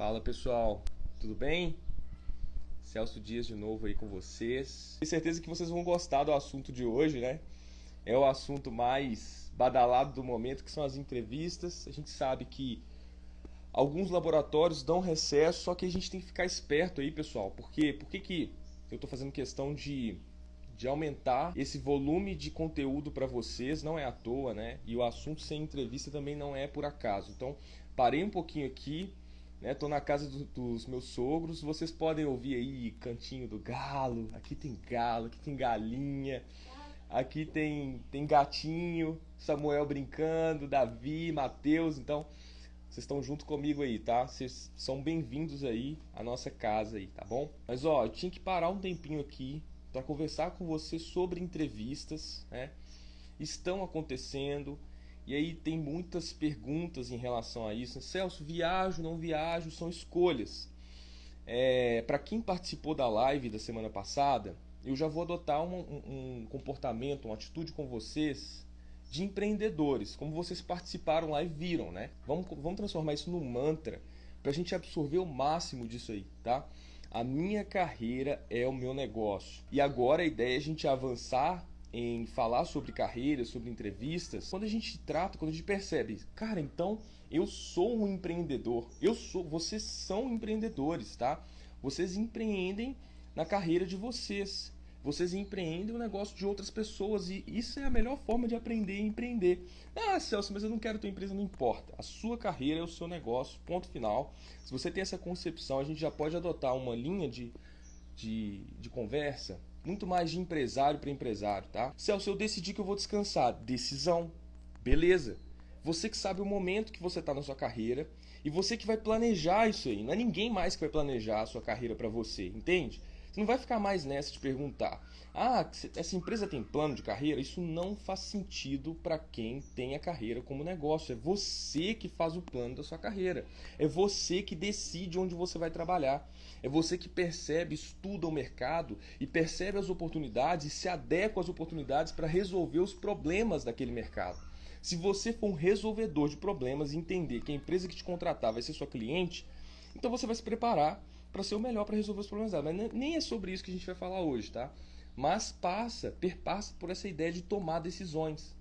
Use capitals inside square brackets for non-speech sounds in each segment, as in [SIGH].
Fala pessoal, tudo bem? Celso Dias de novo aí com vocês. Tenho certeza que vocês vão gostar do assunto de hoje, né? É o assunto mais badalado do momento, que são as entrevistas. A gente sabe que alguns laboratórios dão recesso, só que a gente tem que ficar esperto aí, pessoal. Por quê? Por que, que eu estou fazendo questão de, de aumentar esse volume de conteúdo para vocês? Não é à toa, né? E o assunto sem entrevista também não é por acaso. Então, parei um pouquinho aqui, né? Tô na casa do, dos meus sogros. Vocês podem ouvir aí cantinho do galo. Aqui tem galo, aqui tem galinha. Aqui tem, tem gatinho, Samuel brincando, Davi, Mateus. Então, vocês estão junto comigo aí, tá? Vocês são bem-vindos aí à nossa casa aí, tá bom? Mas ó, eu tinha que parar um tempinho aqui para conversar com você sobre entrevistas, né? Estão acontecendo e aí tem muitas perguntas em relação a isso. Celso, viajo, não viajo, são escolhas. É, para quem participou da live da semana passada, eu já vou adotar um, um, comportamento, uma atitude com vocês de empreendedores, como vocês participaram lá e viram, né? Vamos, vamos transformar isso num mantra para a gente absorver o máximo disso aí, tá? A minha carreira é o meu negócio. E agora a ideia é a gente avançar em falar sobre carreira, sobre entrevistas, quando a gente trata, quando a gente percebe, cara, então eu sou um empreendedor, eu sou, vocês são empreendedores, tá? Vocês empreendem na carreira de vocês. Vocês empreendem o negócio de outras pessoas e isso é a melhor forma de aprender e empreender. Ah, Celso, mas eu não quero ter empresa, não importa. A sua carreira é o seu negócio, ponto final. Se você tem essa concepção, a gente já pode adotar uma linha de, de, de conversa muito mais de empresário para empresário, tá? Celso, eu decidi que eu vou descansar. Decisão. Beleza. Você que sabe o momento que você está na sua carreira e você que vai planejar isso aí. Não é ninguém mais que vai planejar a sua carreira para você, entende? Você não vai ficar mais nessa de perguntar: ah, essa empresa tem plano de carreira? Isso não faz sentido para quem tem a carreira como negócio. É você que faz o plano da sua carreira. É você que decide onde você vai trabalhar. É você que percebe, estuda o mercado e percebe as oportunidades e se adequa às oportunidades para resolver os problemas daquele mercado. Se você for um resolvedor de problemas e entender que a empresa que te contratar vai ser sua cliente, então você vai se preparar para ser o melhor para resolver os problemas dela. Mas nem é sobre isso que a gente vai falar hoje, tá? Mas passa, perpassa por essa ideia de tomar decisões.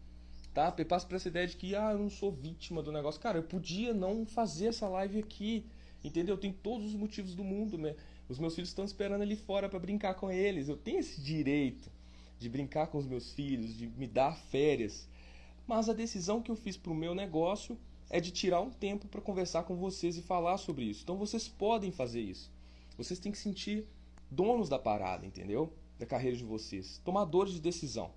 Tá? Perpassa por essa ideia de que ah, eu não sou vítima do negócio. Cara, eu podia não fazer essa live aqui. Entendeu? Eu tenho todos os motivos do mundo. Né? Os meus filhos estão esperando ali fora para brincar com eles. Eu tenho esse direito de brincar com os meus filhos, de me dar férias. Mas a decisão que eu fiz para o meu negócio é de tirar um tempo para conversar com vocês e falar sobre isso. Então vocês podem fazer isso. Vocês têm que sentir donos da parada, entendeu? Da carreira de vocês, tomadores de decisão.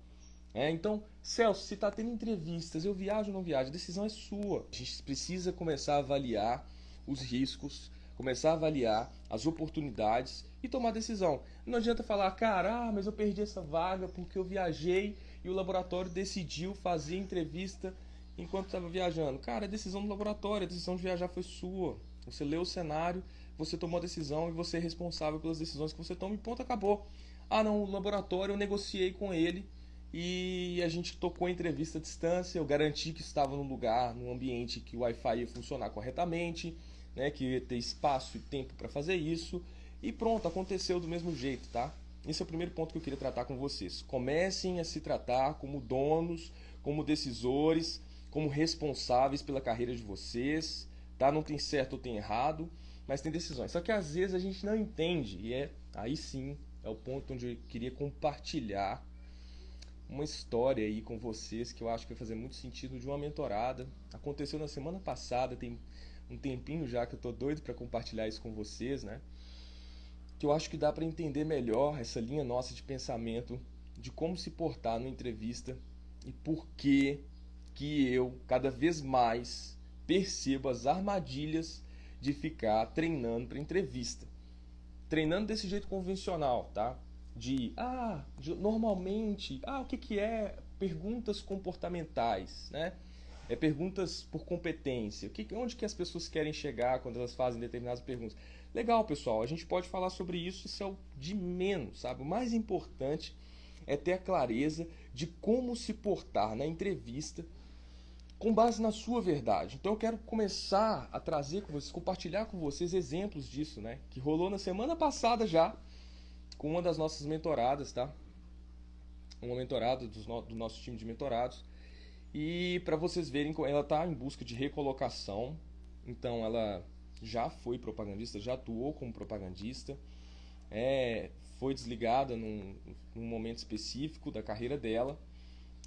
É, então, Celso, se está tendo entrevistas, eu viajo ou não viajo, a decisão é sua. A gente precisa começar a avaliar os riscos, começar a avaliar as oportunidades e tomar decisão. Não adianta falar, cara, ah, mas eu perdi essa vaga porque eu viajei e o laboratório decidiu fazer entrevista enquanto estava viajando. Cara, a decisão do laboratório, a decisão de viajar foi sua. Você leu o cenário você tomou a decisão e você é responsável pelas decisões que você toma e ponto, acabou. Ah, não, o laboratório eu negociei com ele e a gente tocou a entrevista à distância, eu garanti que estava num lugar, num ambiente que o Wi-Fi ia funcionar corretamente, né, que ia ter espaço e tempo para fazer isso e pronto, aconteceu do mesmo jeito, tá? Esse é o primeiro ponto que eu queria tratar com vocês. Comecem a se tratar como donos, como decisores, como responsáveis pela carreira de vocês, tá? Não tem certo ou tem errado mas tem decisões. Só que às vezes a gente não entende, e é aí sim é o ponto onde eu queria compartilhar uma história aí com vocês que eu acho que vai fazer muito sentido de uma mentorada. Aconteceu na semana passada, tem um tempinho já que eu tô doido para compartilhar isso com vocês, né? Que eu acho que dá para entender melhor essa linha nossa de pensamento de como se portar numa entrevista e por que que eu cada vez mais percebo as armadilhas de ficar treinando para entrevista. Treinando desse jeito convencional, tá? De, ah, de, normalmente, ah, o que, que é perguntas comportamentais, né? É perguntas por competência. Que, onde que as pessoas querem chegar quando elas fazem determinadas perguntas? Legal, pessoal, a gente pode falar sobre isso, isso é o de menos, sabe? O mais importante é ter a clareza de como se portar na entrevista com base na sua verdade. Então eu quero começar a trazer com vocês, compartilhar com vocês exemplos disso, né? Que rolou na semana passada já com uma das nossas mentoradas, tá? Uma mentorada do nosso time de mentorados. E para vocês verem, ela está em busca de recolocação. Então ela já foi propagandista, já atuou como propagandista. É, foi desligada num, num momento específico da carreira dela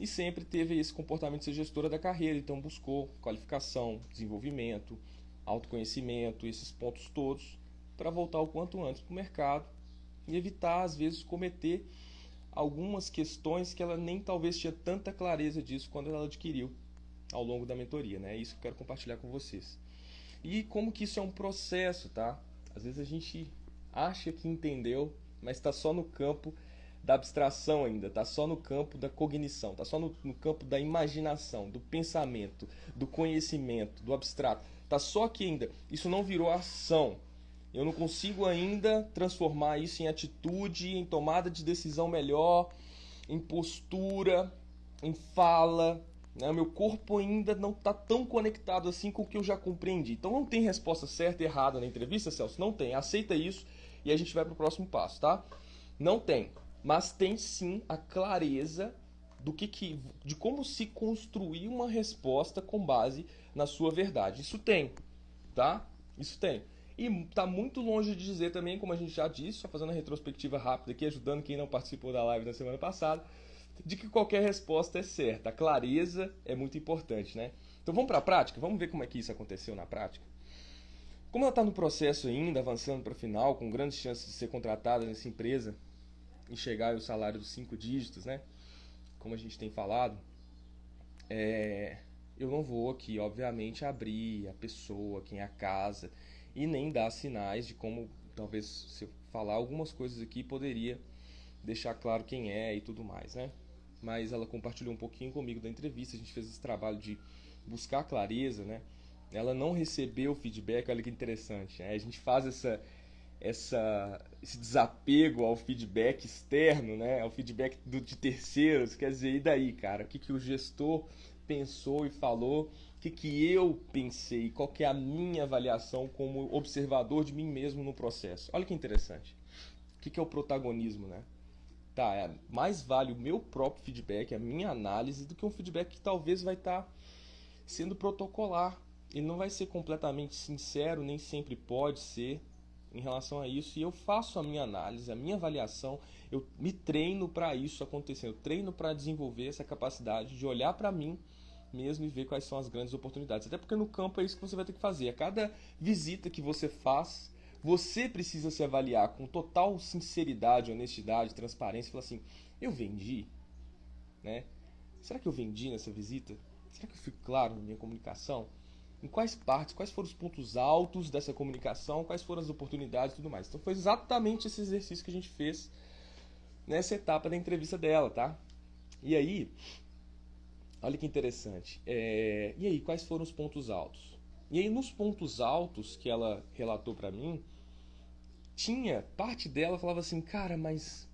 e sempre teve esse comportamento de ser gestora da carreira, então buscou qualificação, desenvolvimento, autoconhecimento, esses pontos todos para voltar o quanto antes para o mercado e evitar às vezes cometer algumas questões que ela nem talvez tinha tanta clareza disso quando ela adquiriu ao longo da mentoria, né? É isso que eu quero compartilhar com vocês. E como que isso é um processo, tá? Às vezes a gente acha que entendeu, mas está só no campo da abstração ainda, está só no campo da cognição, está só no, no, campo da imaginação, do pensamento, do conhecimento, do abstrato. Está só aqui ainda. Isso não virou ação. Eu não consigo ainda transformar isso em atitude, em tomada de decisão melhor, em postura, em fala. Né? Meu corpo ainda não está tão conectado assim com o que eu já compreendi. Então não tem resposta certa e errada na entrevista, Celso? Não tem. Aceita isso e a gente vai para o próximo passo, tá? Não tem mas tem sim a clareza do que, que de como se construir uma resposta com base na sua verdade. Isso tem, tá? Isso tem. E está muito longe de dizer também, como a gente já disse, só fazendo a retrospectiva rápida aqui, ajudando quem não participou da live na semana passada, de que qualquer resposta é certa. A clareza é muito importante, né? Então vamos para a prática? Vamos ver como é que isso aconteceu na prática? Como ela está no processo ainda, avançando para o final, com grandes chances de ser contratada nessa empresa, e chegar ao salário dos cinco dígitos, né? Como a gente tem falado, é, eu não vou aqui, obviamente, abrir a pessoa, quem é a casa, e nem dar sinais de como, talvez, se eu falar algumas coisas aqui, poderia deixar claro quem é e tudo mais, né? Mas ela compartilhou um pouquinho comigo da entrevista, a gente fez esse trabalho de buscar clareza, né? Ela não recebeu feedback, olha que interessante. Né? A gente faz essa, essa, esse desapego ao feedback externo, né? ao feedback do, de terceiros. Quer dizer, e daí, cara? O que, que o gestor pensou e falou? Que, que eu pensei? Qual que é a minha avaliação como observador de mim mesmo no processo? Olha que interessante. O que, que é o protagonismo, né? Tá, é, mais vale o meu próprio feedback, a minha análise, do que um feedback que talvez vai estar tá sendo protocolar. Ele não vai ser completamente sincero, nem sempre pode ser, em relação a isso e eu faço a minha análise, a minha avaliação, eu me treino para isso acontecer, eu treino para desenvolver essa capacidade de olhar para mim mesmo e ver quais são as grandes oportunidades. Até porque no campo é isso que você vai ter que fazer. A cada visita que você faz, você precisa se avaliar com total sinceridade, honestidade, transparência, e falar assim: eu vendi, né? Será que eu vendi nessa visita? Será que eu fui claro na minha comunicação? em quais partes, quais foram os pontos altos dessa comunicação, quais foram as oportunidades e tudo mais. Então foi exatamente esse exercício que a gente fez nessa etapa da entrevista dela, tá? E aí, olha que interessante. É, e aí, quais foram os pontos altos? E aí, nos pontos altos que ela relatou para mim, tinha parte dela falava assim, cara, mas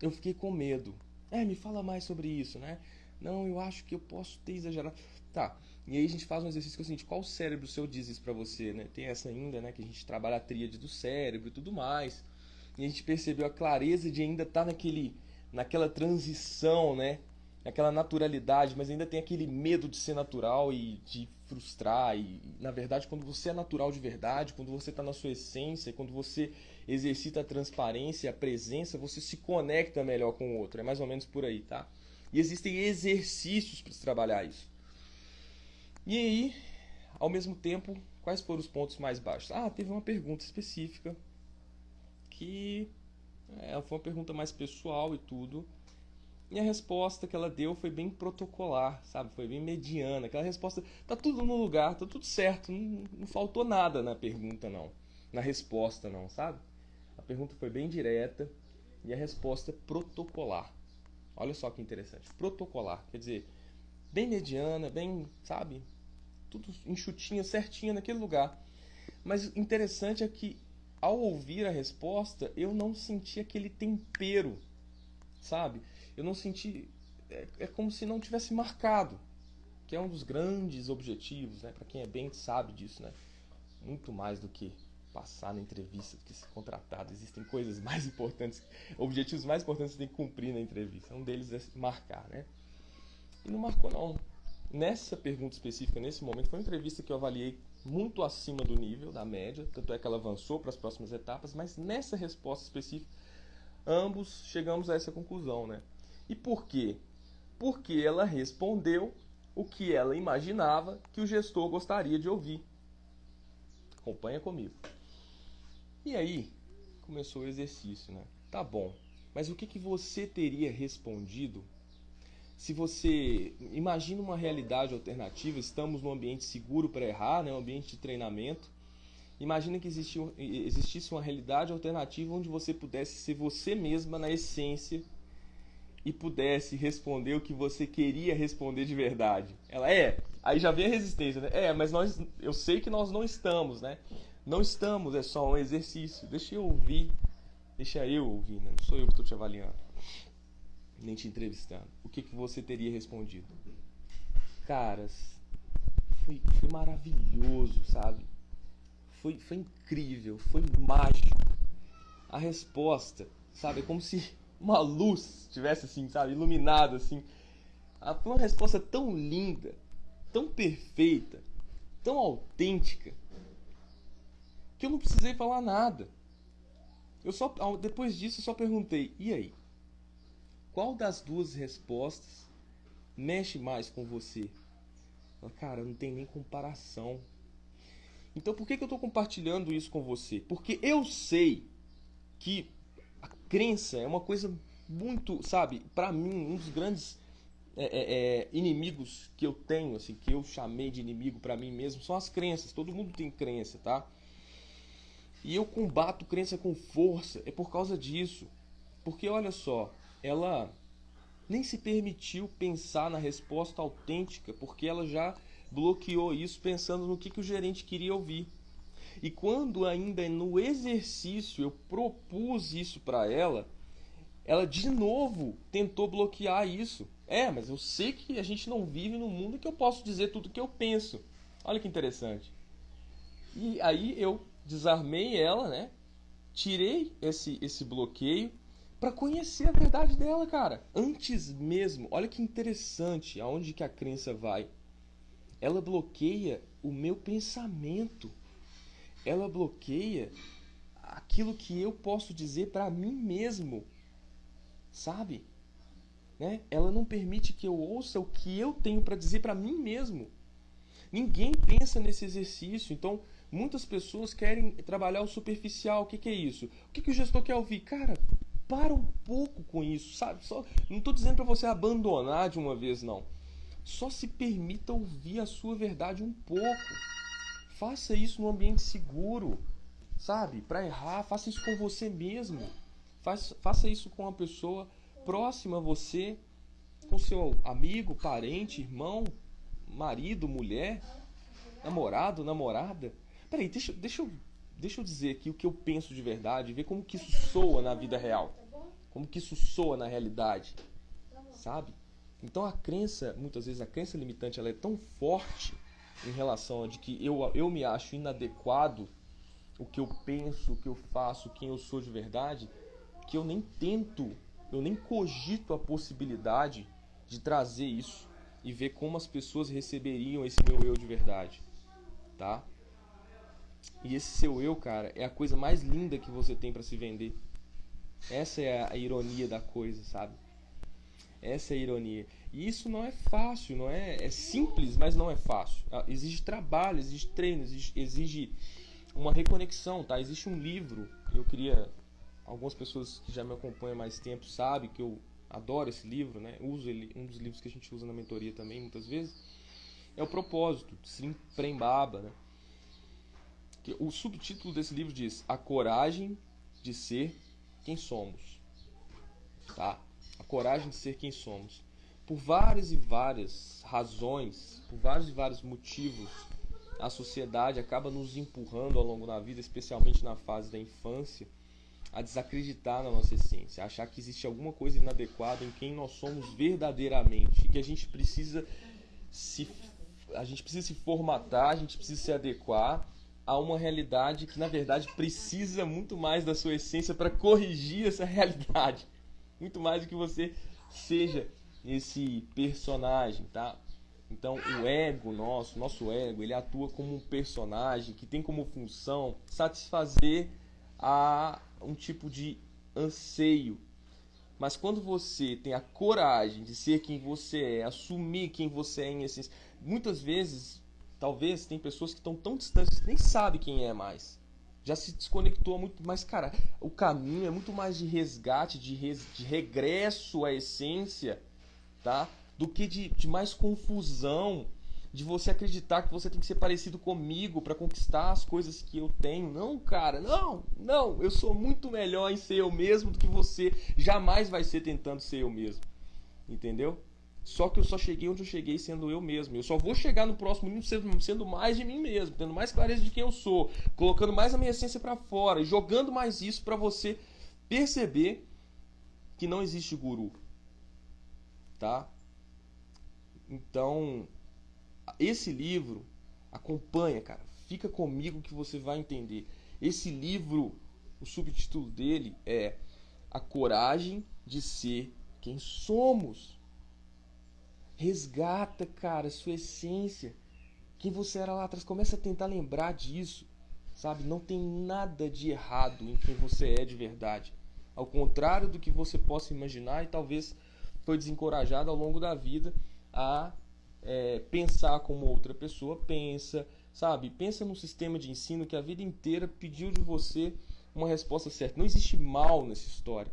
eu fiquei com medo. É, me fala mais sobre isso, né? Não, eu acho que eu posso ter exagerado. Tá. E aí a gente faz um exercício que é o seguinte, qual cérebro seu diz isso pra você, né? Tem essa ainda, né, que a gente trabalha a tríade do cérebro e tudo mais. E a gente percebeu a clareza de ainda estar tá naquele naquela transição, né? Naquela naturalidade, mas ainda tem aquele medo de ser natural e de frustrar. E, na verdade, quando você é natural de verdade, quando você está na sua essência, quando você exercita a transparência, a presença, você se conecta melhor com o outro. É mais ou menos por aí, tá? E existem exercícios para trabalhar isso. E aí, ao mesmo tempo, quais foram os pontos mais baixos? Ah, teve uma pergunta específica que é, foi uma pergunta mais pessoal e tudo. E a resposta que ela deu foi bem protocolar, sabe? Foi bem mediana. Aquela resposta, tá tudo no lugar, tá tudo certo, não, não faltou nada na pergunta não, na resposta não, sabe? A pergunta foi bem direta e a resposta protocolar. Olha só que interessante, protocolar, quer dizer, bem mediana, bem, sabe? Tudo enxutinho, certinho naquele lugar. Mas interessante é que ao ouvir a resposta, eu não senti aquele tempero, sabe? Eu não senti. É, é como se não tivesse marcado. que é um dos grandes objetivos, né? Para quem é bem sabe disso, né? Muito mais do que passar na entrevista, do que ser contratado. Existem coisas [LAUGHS] mais importantes, objetivos mais importantes que você tem que cumprir na entrevista. Um deles é marcar, né? E não marcou não. Nessa pergunta específica, nesse momento, foi uma entrevista que eu avaliei muito acima do nível, da média, tanto é que ela avançou para as próximas etapas, mas nessa resposta específica, ambos chegamos a essa conclusão, né? E por quê? Porque ela respondeu o que ela imaginava que o gestor gostaria de ouvir. Acompanha comigo. E aí, começou o exercício, né? Tá bom, mas o que, que você teria respondido se você imagina uma realidade alternativa, estamos num ambiente seguro para errar, né, um ambiente de treinamento. Imagina que existisse uma realidade alternativa onde você pudesse ser você mesma na essência e pudesse responder o que você queria responder de verdade. Ela é, aí já vem a resistência, né? É, mas nós, eu sei que nós não estamos, né? Não estamos, é só um exercício. Deixa eu ouvir, deixa eu ouvir, né? Não sou eu que estou te avaliando nem te entrevistando, o que, que você teria respondido? Caras, foi, foi maravilhoso, sabe? Foi, foi incrível, foi mágico. A resposta, sabe? É como se uma luz tivesse assim, sabe? Iluminado assim. Foi uma resposta tão linda, tão perfeita, tão autêntica, que eu não precisei falar nada. Eu só depois disso eu só perguntei: "E aí? Qual das duas respostas mexe mais com você? Cara, não tem nem comparação. Então por que, que eu estou compartilhando isso com você? Porque eu sei que crença é uma coisa muito, sabe, para mim, um dos grandes é, é, é, inimigos que eu tenho, assim, que eu chamei de inimigo para mim mesmo, são as crenças. Todo mundo tem crença, tá? E eu combato crença com força, é por causa disso. Porque olha só, ela nem se permitiu pensar na resposta autêntica, porque ela já bloqueou isso pensando no que, que o gerente queria ouvir. E quando ainda no exercício eu propus isso para ela, ela de novo tentou bloquear isso. É, mas eu sei que a gente não vive num mundo que eu posso dizer tudo o que eu penso. Olha que interessante. E aí eu desarmei ela, né? Tirei esse, esse bloqueio para conhecer a verdade dela, cara. Antes mesmo, olha que interessante aonde que a crença vai. Ela bloqueia o meu pensamento. Ela bloqueia aquilo que eu posso dizer para mim mesmo. Sabe? Né? Ela não permite que eu ouça o que eu tenho para dizer para mim mesmo. Ninguém pensa nesse exercício. Então, muitas pessoas querem trabalhar o superficial. O que, que é isso? O que, que o gestor quer ouvir? Cara, para um pouco com isso, sabe? Só, não estou dizendo para você abandonar de uma vez, não. Só se permita ouvir a sua verdade um pouco. Faça isso num ambiente seguro, sabe? Para errar, faça isso com você mesmo. Faça, faça isso com uma pessoa próxima a você, com seu amigo, parente, irmão, marido, mulher, namorado, namorada. Peraí, deixa, deixa eu deixa eu dizer aqui o que eu penso de verdade, ver como que isso soa na vida real. Como que isso soa na realidade. Sabe? Então a crença, muitas vezes a crença limitante, ela é tão forte em relação a de que eu, eu me acho inadequado o que eu penso, o que eu faço, quem eu sou de verdade, que eu nem tento, eu nem cogito a possibilidade de trazer isso e ver como as pessoas receberiam esse meu eu de verdade, tá? E esse seu eu, cara, é a coisa mais linda que você tem para se vender. Essa é a ironia da coisa, sabe? Essa é a ironia. E isso não é fácil, não é? É simples, mas não é fácil. Ah, exige trabalho, exige treino, exige, exige uma reconexão, tá? Existe um livro, eu queria. Algumas pessoas que já me acompanham há mais tempo sabem que eu adoro esse livro, né? Uso ele, um dos livros que a gente usa na mentoria também, muitas vezes. É o Propósito, Sim Prembaba, né? O subtítulo desse livro diz: A coragem de ser quem somos. Tá? A coragem de ser quem somos. Por várias e várias razões, por vários e vários motivos, a sociedade acaba nos empurrando ao longo da vida, especialmente na fase da infância, a desacreditar na nossa essência, a achar que existe alguma coisa inadequada em quem nós somos verdadeiramente, e que a gente precisa se a gente precisa se formatar, a gente precisa se adequar a uma realidade que na verdade precisa muito mais da sua essência para corrigir essa [LAUGHS] realidade. Muito mais do que você seja esse personagem, tá? Então, o ego nosso, nosso ego, ele atua como um personagem que tem como função satisfazer a um tipo de anseio. Mas quando você tem a coragem de ser quem você é, assumir quem você é em essência, muitas vezes, talvez, tem pessoas que estão tão distantes que nem sabe quem é mais. Já se desconectou muito, mas cara, o caminho é muito mais de resgate, de, res, de regresso à essência, tá? do que de, de mais confusão, de você acreditar que você tem que ser parecido comigo para conquistar as coisas que eu tenho. Não, cara, não, não. Eu sou muito melhor em ser eu mesmo do que você jamais vai ser tentando ser eu mesmo. Entendeu? Só que eu só cheguei onde eu cheguei sendo eu mesmo. Eu só vou chegar no próximo nível sendo, sendo mais de mim mesmo, tendo mais clareza de quem eu sou, colocando mais a minha essência para fora, jogando mais isso para você perceber que não existe guru. Tá? Então, esse livro acompanha, cara. Fica comigo que você vai entender. Esse livro, o subtítulo dele é A Coragem de Ser Quem Somos. Resgata, cara, sua essência. Quem você era lá atrás. Começa a tentar lembrar disso. Sabe? Não tem nada de errado em quem você é de verdade. Ao contrário do que você possa imaginar e talvez foi desencorajado ao longo da vida a é, pensar como outra pessoa pensa, sabe? Pensa num sistema de ensino que a vida inteira pediu de você uma resposta certa. Não existe mal nessa história.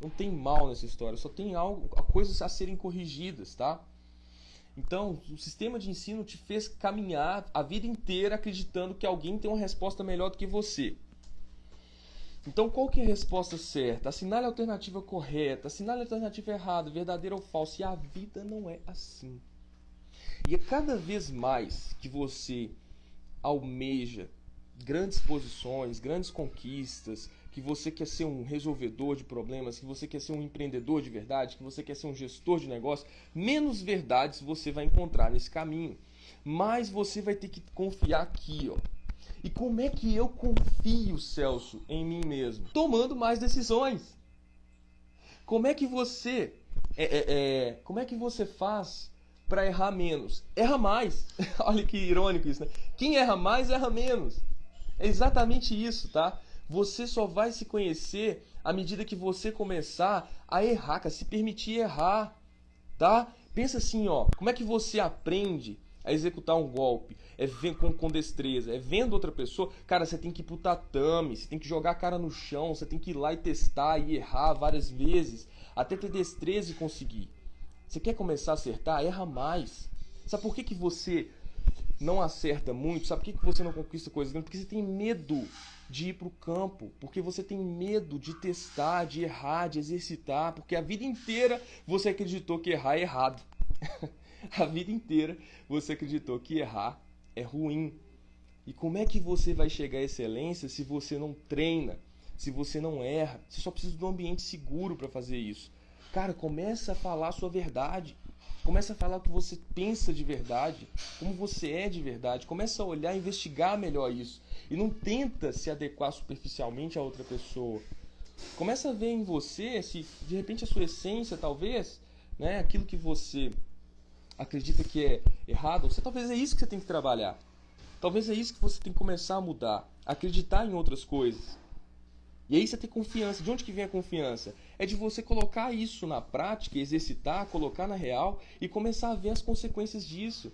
Não tem mal nessa história, só tem algo, coisas a serem corrigidas, tá? Então, o sistema de ensino te fez caminhar a vida inteira acreditando que alguém tem uma resposta melhor do que você. Então, qual que é a resposta certa? Assinale a alternativa correta, assinale a alternativa errada, verdadeira ou falsa. E a vida não é assim. E é cada vez mais que você almeja grandes posições, grandes conquistas, que você quer ser um resolvedor de problemas, que você quer ser um empreendedor de verdade, que você quer ser um gestor de negócio, menos verdades você vai encontrar nesse caminho. Mas você vai ter que confiar aqui, ó e como é que eu confio, Celso, em mim mesmo? Tomando mais decisões. Como é que você é, é, é como é que você faz para errar menos? Erra mais. [LAUGHS] Olha que irônico isso, né? Quem erra mais erra menos. É exatamente isso, tá? Você só vai se conhecer à medida que você começar a errar, a se permitir errar, tá? Pensa assim, ó, como é que você aprende a executar um golpe, é com, com destreza, é vendo outra pessoa, cara, você tem que ir pro tatame, você tem que jogar a cara no chão, você tem que ir lá e testar e errar várias vezes, até ter destreza e conseguir. Você quer começar a acertar? Erra mais. Sabe por que, que você não acerta muito? Sabe por que, você não conquista coisas grandes? Porque você tem medo de ir para o campo, porque você tem medo de testar, de errar, de exercitar, porque a vida inteira você acreditou que errar é errado. [LAUGHS] a vida inteira você acreditou que errar é ruim. E como é que você vai chegar à excelência se você não treina, se você não erra? Você só precisa de um ambiente seguro para fazer isso. Cara, começa a falar a sua verdade. Começa a falar o que você pensa de verdade, como você é de verdade. Começa a olhar, investigar melhor isso. E não tenta se adequar superficialmente a outra pessoa. Começa a ver em você se de repente a sua essência, talvez, né, aquilo que você acredita que é errado, você talvez é isso que você tem que trabalhar. Talvez é isso que você tem que começar a mudar, acreditar em outras coisas. E aí você tem confiança. De onde que vem a confiança? É de você colocar isso na prática, exercitar, colocar na real e começar a ver as consequências disso.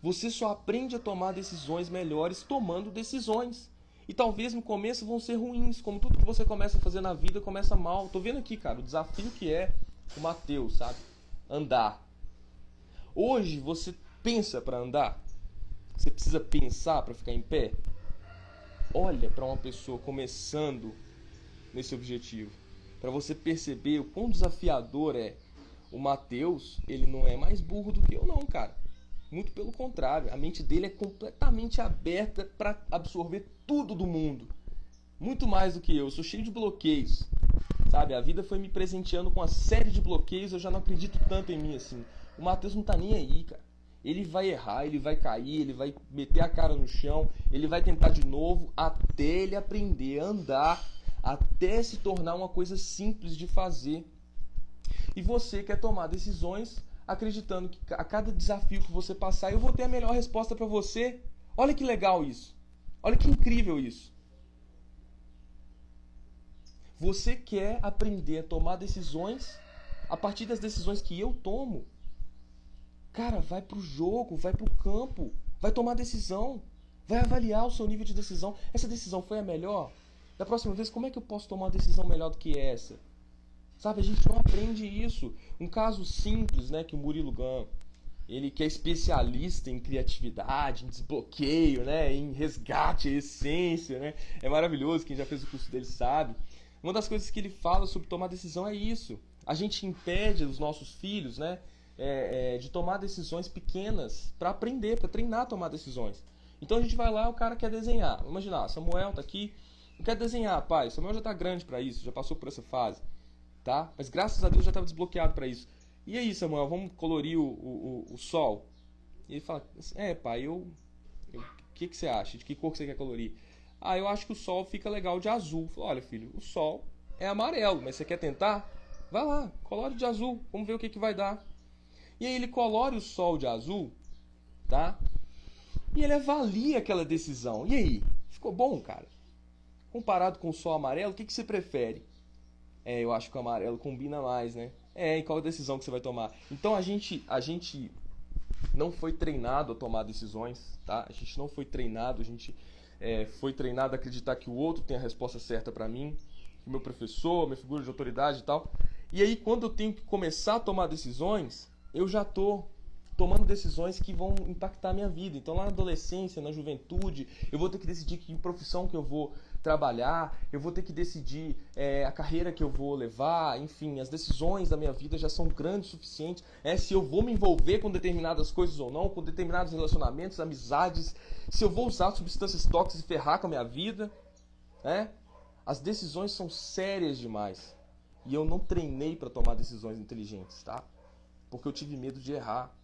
Você só aprende a tomar decisões melhores tomando decisões. E talvez no começo vão ser ruins, como tudo que você começa a fazer na vida começa mal. Tô vendo aqui, cara, o desafio que é o Mateus, sabe? Andar. Hoje você pensa para andar? Você precisa pensar para ficar em pé? Olha para uma pessoa começando nesse objetivo, para você perceber o quão desafiador é. O Mateus, ele não é mais burro do que eu não, cara. Muito pelo contrário, a mente dele é completamente aberta para absorver tudo do mundo. Muito mais do que eu, eu sou cheio de bloqueios. Sabe, a vida foi me presenteando com uma série de bloqueios, eu já não acredito tanto em mim assim. O Matheus não tá nem aí, cara. Ele vai errar, ele vai cair, ele vai meter a cara no chão, ele vai tentar de novo até ele aprender a andar, até se tornar uma coisa simples de fazer. E você quer tomar decisões acreditando que a cada desafio que você passar eu vou ter a melhor resposta para você. Olha que legal isso. Olha que incrível isso. Você quer aprender a tomar decisões a partir das decisões que eu tomo. Cara, vai pro jogo, vai pro campo, vai tomar decisão, vai avaliar o seu nível de decisão. Essa decisão foi a melhor? Da próxima vez, como é que eu posso tomar uma decisão melhor do que essa? Sabe, a gente não aprende isso. Um caso simples, né, que o Murilo Gun, ele que é especialista em criatividade, em desbloqueio, né, em resgate, essência, né? É maravilhoso, quem já fez o curso dele sabe. Uma das coisas que ele fala sobre tomar decisão é isso. A gente impede os nossos filhos, né, é, é, de tomar decisões pequenas para aprender, para treinar a tomar decisões. Então a gente vai lá, o cara quer desenhar. Imagina, Samuel tá aqui, quer desenhar, pai. Samuel já tá grande para isso, já passou por essa fase, tá? Mas graças a Deus já estava desbloqueado para isso. E aí, Samuel, vamos colorir o, o, o, o sol? E ele fala, é, pai, eu, o que, que você acha? De que cor que você quer colorir? Ah, eu acho que o sol fica legal de azul. Falei, olha, filho, o sol é amarelo, mas você quer tentar? Vai lá, colore de azul, vamos ver o que, que vai dar. E aí ele colore o sol de azul, tá? E ele avalia aquela decisão. E aí, ficou bom, cara? Comparado com o sol amarelo, o que, que você prefere? É, eu acho que o amarelo combina mais, né? É, e qual a decisão que você vai tomar? Então a gente, a gente não foi treinado a tomar decisões, tá? A gente não foi treinado, a gente é, foi treinado a acreditar que o outro tem a resposta certa para mim, que meu professor, minha figura de autoridade e tal. E aí, quando eu tenho que começar a tomar decisões, eu já tô tomando decisões que vão impactar a minha vida. Então, lá na adolescência, na juventude, eu vou ter que decidir que profissão que eu vou trabalhar, eu vou ter que decidir é, a carreira que eu vou levar, enfim, as decisões da minha vida já são grandes o suficiente. É, se eu vou me envolver com determinadas coisas ou não, com determinados relacionamentos, amizades, se eu vou usar substâncias tóxicas e ferrar com a minha vida. É? As decisões são sérias demais. E eu não treinei para tomar decisões inteligentes, tá? Porque eu tive medo de errar.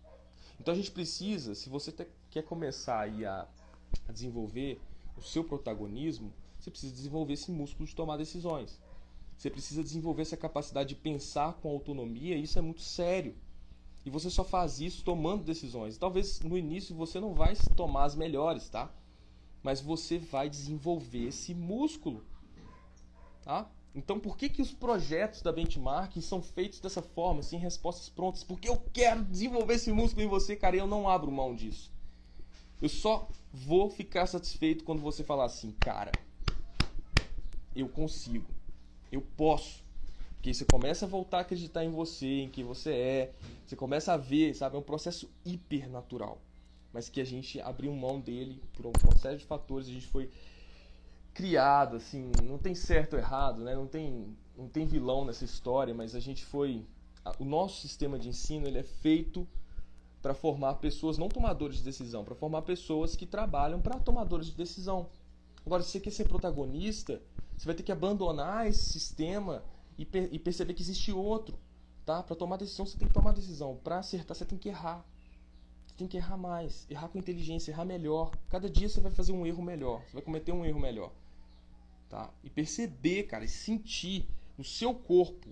Então a gente precisa, se você quer começar a desenvolver o seu protagonismo, você precisa desenvolver esse músculo de tomar decisões. Você precisa desenvolver essa capacidade de pensar com autonomia, isso é muito sério. E você só faz isso tomando decisões. Talvez no início você não vai tomar as melhores, tá? Mas você vai desenvolver esse músculo, tá? Então, por que, que os projetos da benchmark são feitos dessa forma, sem respostas prontas? Porque eu quero desenvolver esse músculo em você, cara, e eu não abro mão disso. Eu só vou ficar satisfeito quando você falar assim, cara, eu consigo, eu posso. Porque você começa a voltar a acreditar em você, em quem você é, você começa a ver, sabe? É um processo hiper natural, mas que a gente abriu mão dele por uma série de fatores, a gente foi criado, assim, não tem certo ou errado, né? Não tem, não tem vilão nessa história, mas a gente foi, o nosso sistema de ensino ele é feito para formar pessoas não tomadores de decisão, para formar pessoas que trabalham para tomadores de decisão. Agora, se você quer ser protagonista, você vai ter que abandonar esse sistema e, per e perceber que existe outro, tá? Para tomar decisão, você tem que tomar decisão. Para acertar, você tem que errar. Você tem que errar mais, errar com inteligência, errar melhor. Cada dia você vai fazer um erro melhor, você vai cometer um erro melhor tá? E perceber, cara, e sentir no seu corpo,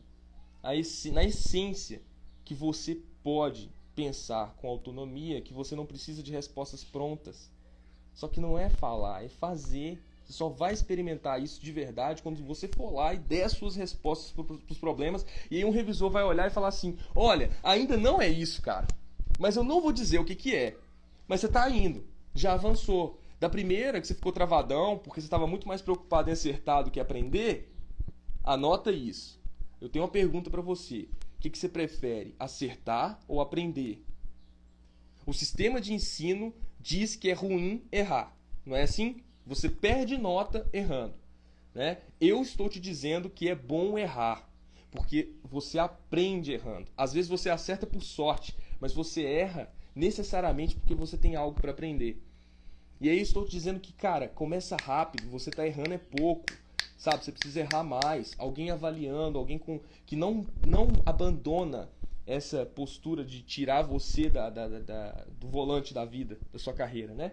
esse, na essência, que você pode pensar com autonomia, que você não precisa de respostas prontas. Só que não é falar, é fazer. Você só vai experimentar isso de verdade quando você for lá e der as suas respostas para os problemas. E aí um revisor vai olhar e falar assim: olha, ainda não é isso, cara. Mas eu não vou dizer o que, que é. Mas você está indo, já avançou. Da primeira, que você ficou travadão, porque você estava muito mais preocupado em acertar do que aprender, anota isso. Eu tenho uma pergunta para você. O que, que você prefere, acertar ou aprender? O sistema de ensino diz que é ruim errar. Não é assim? Você perde nota errando. Né? Eu estou te dizendo que é bom errar, porque você aprende errando. Às vezes você acerta por sorte, mas você erra necessariamente porque você tem algo para aprender. E aí estou te dizendo que, cara, começa rápido, você está errando é pouco. Sabe, você precisa errar mais. Alguém avaliando, alguém com que não não abandona essa postura de tirar você da, da, da, do volante da vida, da sua carreira, né?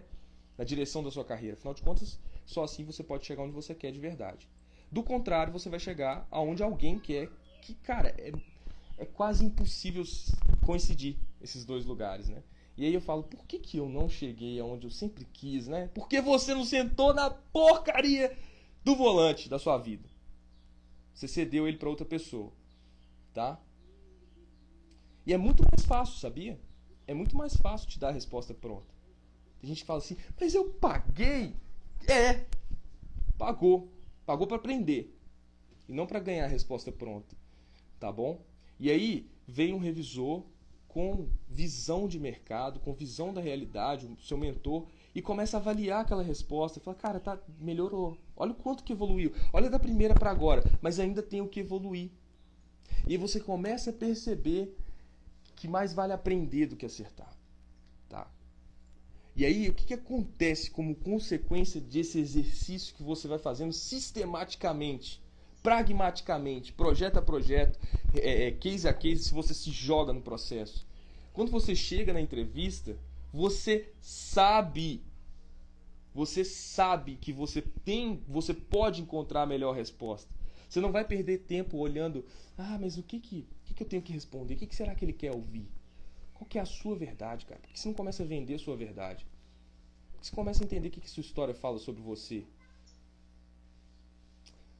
Da direção da sua carreira. Afinal de contas, só assim você pode chegar onde você quer de verdade. Do contrário, você vai chegar aonde alguém quer, que, cara, é, é quase impossível coincidir esses dois lugares, né? E aí eu falo, por que, que eu não cheguei aonde eu sempre quis, né? Por que você não sentou na porcaria do volante da sua vida? Você cedeu ele para outra pessoa, tá? E é muito mais fácil, sabia? É muito mais fácil te dar a resposta pronta. Tem gente que fala assim, mas eu paguei. É, pagou. Pagou para aprender. E não para ganhar a resposta pronta. Tá bom? E aí vem um revisor com visão de mercado, com visão da realidade, o seu mentor, e começa a avaliar aquela resposta. Fala, cara, tá, melhorou. Olha o quanto que evoluiu. Olha da primeira para agora, mas ainda tem o que evoluir. E você começa a perceber que mais vale aprender do que acertar. E aí, o que, que acontece como consequência desse exercício que você vai fazendo sistematicamente, pragmaticamente, projeto a projeto, é, é, case a case, se você se joga no processo? Quando você chega na entrevista, você sabe você sabe que você tem, você pode encontrar a melhor resposta. Você não vai perder tempo olhando, ah, mas o que que, o que, que eu tenho que responder? O que, que será que ele quer ouvir? Qual que é a sua verdade, cara? Por que você não começa a vender a sua verdade? Por que você começa a entender o que, que sua história fala sobre você?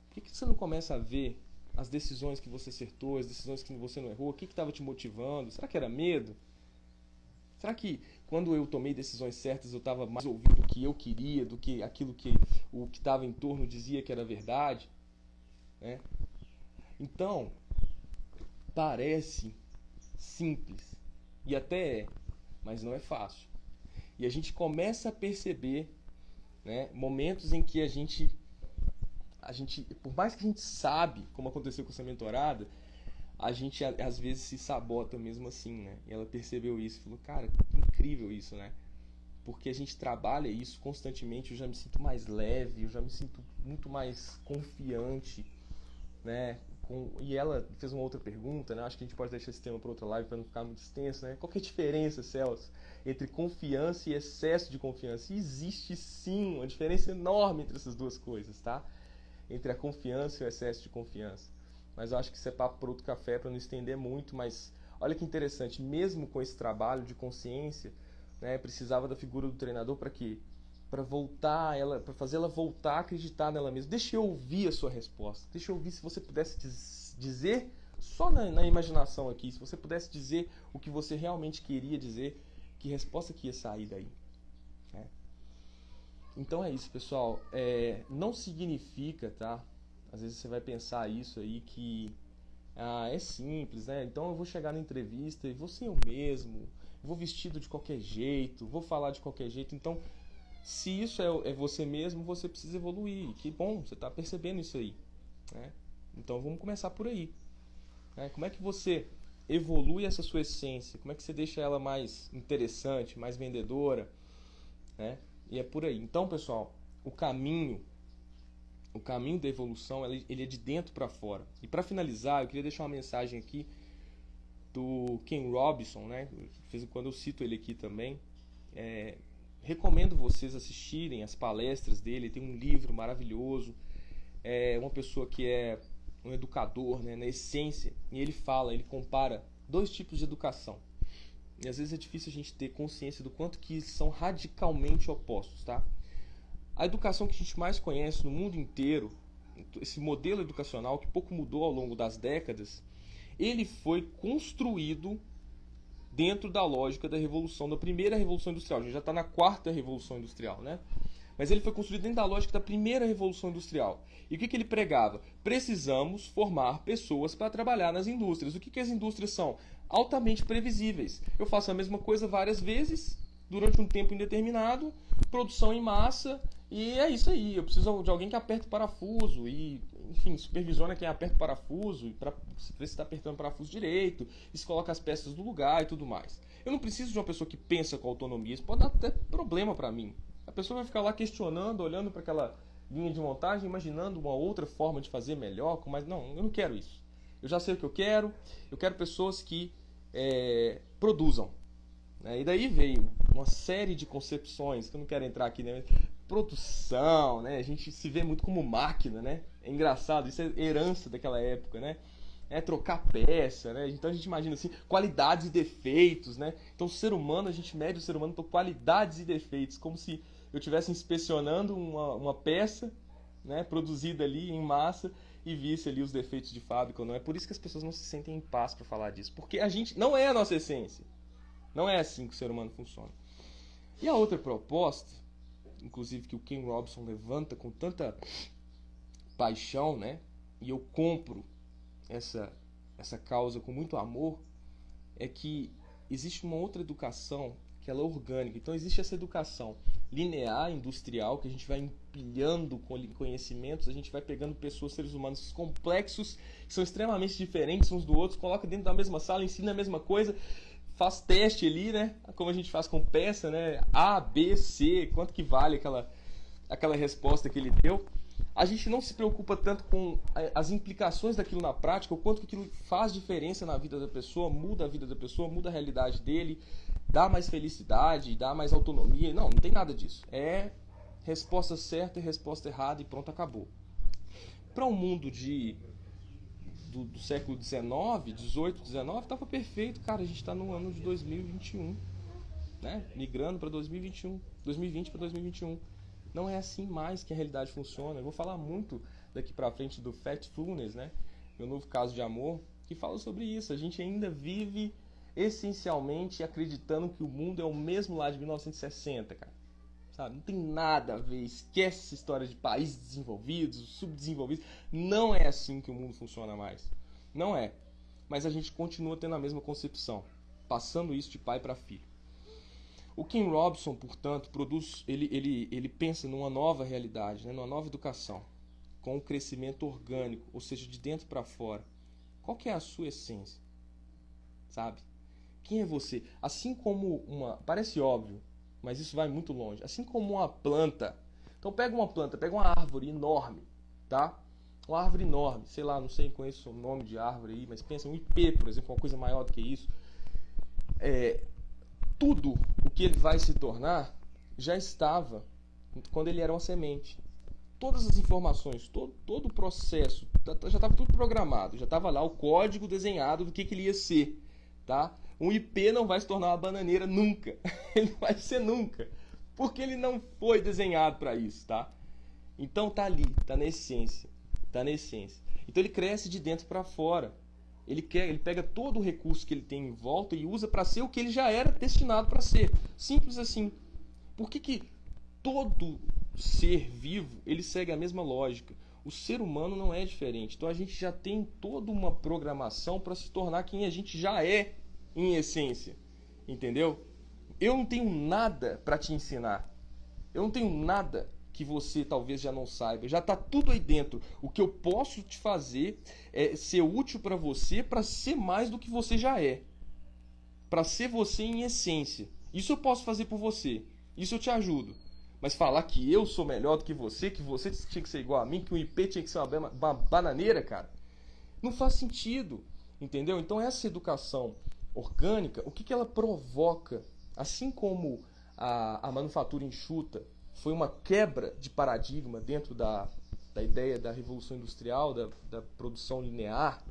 Por que, que você não começa a ver as decisões que você acertou, as decisões que você não errou? O que estava te motivando? Será que era medo? Será que quando eu tomei decisões certas eu estava mais ouvindo do que eu queria, do que aquilo que o que estava em torno dizia que era verdade? Né? Então, parece simples e até é, mas não é fácil. E a gente começa a perceber né, momentos em que a gente, a gente, por mais que a gente sabe, como aconteceu com essa mentorada, a gente às vezes se sabota mesmo assim, né? E ela percebeu isso, falou, cara, incrível isso, né? Porque a gente trabalha isso constantemente, eu já me sinto mais leve, eu já me sinto muito mais confiante né? Com, e ela fez uma outra pergunta, né? Acho que a gente pode deixar esse tema para outra live para não ficar muito extenso, né? Qual que é a diferença, Celso, entre confiança e excesso de confiança? E existe sim uma diferença enorme entre essas duas coisas, tá? Entre a confiança e o excesso de confiança. Mas eu acho que isso é papo para outro café para não estender muito, mas olha que interessante, mesmo com esse trabalho de consciência, né, precisava da figura do treinador para quê? Para voltar ela, para fazer ela voltar a acreditar nela mesma. Deixa eu ouvir a sua resposta. Deixa eu ouvir se você pudesse dizer só na, na, imaginação aqui, se você pudesse dizer o que você realmente queria dizer, que resposta que ia sair daí. Né? Então é isso, pessoal. É, não significa, tá? Às vezes você vai pensar isso aí que ah, é simples, né? Então eu vou chegar na entrevista e vou ser eu mesmo, vou vestido de qualquer jeito, vou falar de qualquer jeito. Então se isso é, é você mesmo, você precisa evoluir. Que bom, você está percebendo isso aí. Né? Então vamos começar por aí. Né? Como é que você evolui essa sua essência? Como é que você deixa ela mais interessante, mais vendedora? Né? E é por aí. Então, pessoal, o caminho, o caminho da evolução, ele, é de dentro para fora. E para finalizar, eu queria deixar uma mensagem aqui do Ken Robinson, né? De vez em quando eu cito ele aqui também. É, recomendo vocês assistirem as palestras dele. Tem um livro maravilhoso. É uma pessoa que é um educador, né, na essência. E ele fala, ele compara dois tipos de educação. E às vezes é difícil a gente ter consciência do quanto que são radicalmente opostos, tá? A educação que a gente mais conhece no mundo inteiro, esse modelo educacional que pouco mudou ao longo das décadas, ele foi construído dentro da lógica da revolução, da primeira revolução industrial. A gente já está na quarta revolução industrial, né? Mas ele foi construído dentro da lógica da primeira revolução industrial. E o que, que ele pregava? Precisamos formar pessoas para trabalhar nas indústrias. O que, que as indústrias são? Altamente previsíveis. Eu faço a mesma coisa várias vezes, durante um tempo indeterminado, produção em massa, e é isso aí. Eu preciso de alguém que aperte o parafuso e enfim, supervisiona quem aperta o parafuso, para ver se está apertando o parafuso direito, se coloca as peças no lugar e tudo mais. Eu não preciso de uma pessoa que pensa com autonomia, isso pode dar até problema para mim. A pessoa vai ficar lá questionando, olhando para aquela linha de montagem, imaginando uma outra forma de fazer melhor, mas não, eu não quero isso. Eu já sei o que eu quero, eu quero pessoas que é, produzam. Né? E daí veio uma série de concepções, que eu não quero entrar aqui, né? Produção, né? A gente se vê muito como máquina, né? É engraçado, isso é herança daquela época, né? É trocar peça, né? Então a gente imagina assim, qualidades e defeitos, né? Então o ser humano, a gente mede o ser humano por qualidades e defeitos, como se eu estivesse inspecionando uma, uma peça, né? Produzida ali em massa e visse ali os defeitos de fábrica ou não. É por isso que as pessoas não se sentem em paz para falar disso, porque a gente não é a nossa essência. Não é assim que o ser humano funciona. E a outra proposta, inclusive que o Ken Robson levanta com tanta paixão, né? E eu compro essa essa causa com muito amor, é que existe uma outra educação que ela é orgânica. Então existe essa educação linear, industrial, que a gente vai empilhando conhecimentos, a gente vai pegando pessoas, seres humanos complexos, que são extremamente diferentes uns do outro, coloca dentro da mesma sala, ensina a mesma coisa, faz teste ali, né? Como a gente faz com peça, né? A, B, C, quanto que vale aquela, aquela resposta que ele deu. A gente não se preocupa tanto com as implicações daquilo na prática, o quanto que aquilo faz diferença na vida da pessoa, muda a vida da pessoa, muda a realidade dele, dá mais felicidade, dá mais autonomia. Não, não tem nada disso. É resposta certa e resposta errada e pronto, acabou. Para um mundo de do, do século XIX, XVIII, XIX, estava perfeito. Cara, a gente está no ano de 2021, né? Migrando para 2021, 2020 para 2021. Não é assim mais que a realidade funciona. Eu vou falar muito daqui para frente do Factfulness, né? Meu novo caso de amor, que fala sobre isso. A gente ainda vive essencialmente acreditando que o mundo é o mesmo lá de 1960, cara. Sabe? Não tem nada a ver. Esquece essa história de países desenvolvidos, subdesenvolvidos. Não é assim que o mundo funciona mais. Não é. Mas a gente continua tendo a mesma concepção, passando isso de pai para filho. O Ken Robson, portanto, produz, ele, ele, ele pensa numa nova realidade, né, numa nova educação, com um crescimento orgânico, ou seja, de dentro para fora. Qual que é a sua essência? Sabe? Quem é você? Assim como uma. Parece óbvio, mas isso vai muito longe. Assim como uma planta. Então pega uma planta, pega uma árvore enorme, tá? Uma árvore enorme, sei lá, não sei, conheço o nome de árvore aí, mas pensa um IP, por exemplo, uma coisa maior do que isso. É, tudo o que ele vai se tornar já estava quando ele era uma semente. Todas as informações, todo, todo o processo, tá, tá, já estava tudo programado, já estava lá o código desenhado do que, que ele ia ser, tá? Um IP não vai se tornar uma bananeira nunca. [LAUGHS] ele não vai ser nunca. Porque ele não foi desenhado para isso, tá? Então tá ali, tá na essência. Tá na essência. Então ele cresce de dentro para fora. Ele quer, ele pega todo o recurso que ele tem em volta e usa para ser o que ele já era destinado para ser. Simples assim. Por que, que todo ser vivo ele segue a mesma lógica? O ser humano não é diferente. Então a gente já tem toda uma programação para se tornar quem a gente já é em essência. Entendeu? Eu não tenho nada para te ensinar. Eu não tenho nada que você talvez já não saiba. Já está tudo aí dentro. O que eu posso te fazer é ser útil para você para ser mais do que você já é. Para ser você em essência. Isso eu posso fazer por você. Isso eu te ajudo. Mas falar que eu sou melhor do que você, que você tinha que ser igual a mim, que o IP tinha que ser uma, uma bananeira, cara, não faz sentido. Entendeu? Então essa educação orgânica, o que, que ela provoca? Assim como a, a manufatura enxuta foi uma quebra de paradigma dentro da, da ideia da revolução industrial, da, da produção linear,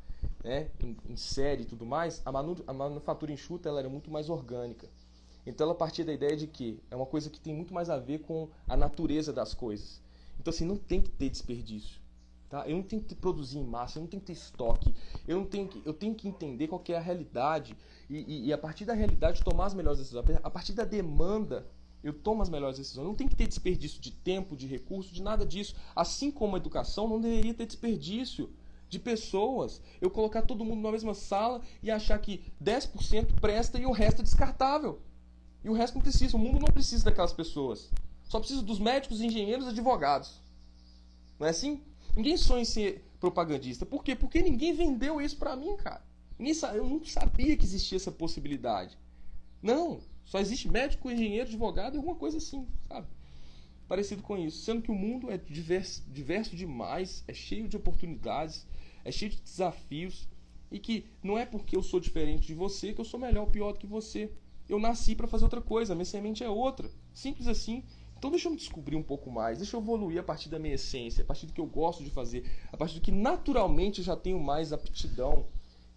né, em, em, série e tudo mais, a, manu, a manufatura enxuta ela era muito mais orgânica. Então ela partia da ideia de que é uma coisa que tem muito mais a ver com a natureza das coisas. Então assim, não tem que ter desperdício. Tá? Eu não tenho que produzir em massa, eu não tenho que ter estoque, eu, não tenho que, eu tenho que entender qual que é a realidade e, e, e, a partir da realidade tomar as melhores decisões. A partir da demanda, eu tomo as melhores decisões. Não tem que ter desperdício de tempo, de recurso, de nada disso. Assim como a educação, não deveria ter desperdício de pessoas. Eu colocar todo mundo na mesma sala e achar que 10% presta e o resto é descartável. E o resto não precisa. O mundo não precisa daquelas pessoas. Só precisa dos médicos, engenheiros advogados. Não é assim? Ninguém sonha em ser propagandista. Por quê? Porque ninguém vendeu isso pra mim, cara. Ninguém, eu não sabia que existia essa possibilidade. Não. Só existe médico, engenheiro, advogado e alguma coisa assim, sabe? Parecido com isso. Sendo que o mundo é diverso, diverso demais, é cheio de oportunidades, é cheio de desafios. E que não é porque eu sou diferente de você que eu sou melhor ou pior do que você. Eu nasci para fazer outra coisa, minha semente é outra. Simples assim. Então deixa eu me descobrir um pouco mais, deixa eu evoluir a partir da minha essência, a partir do que eu gosto de fazer, a partir do que naturalmente eu já tenho mais aptidão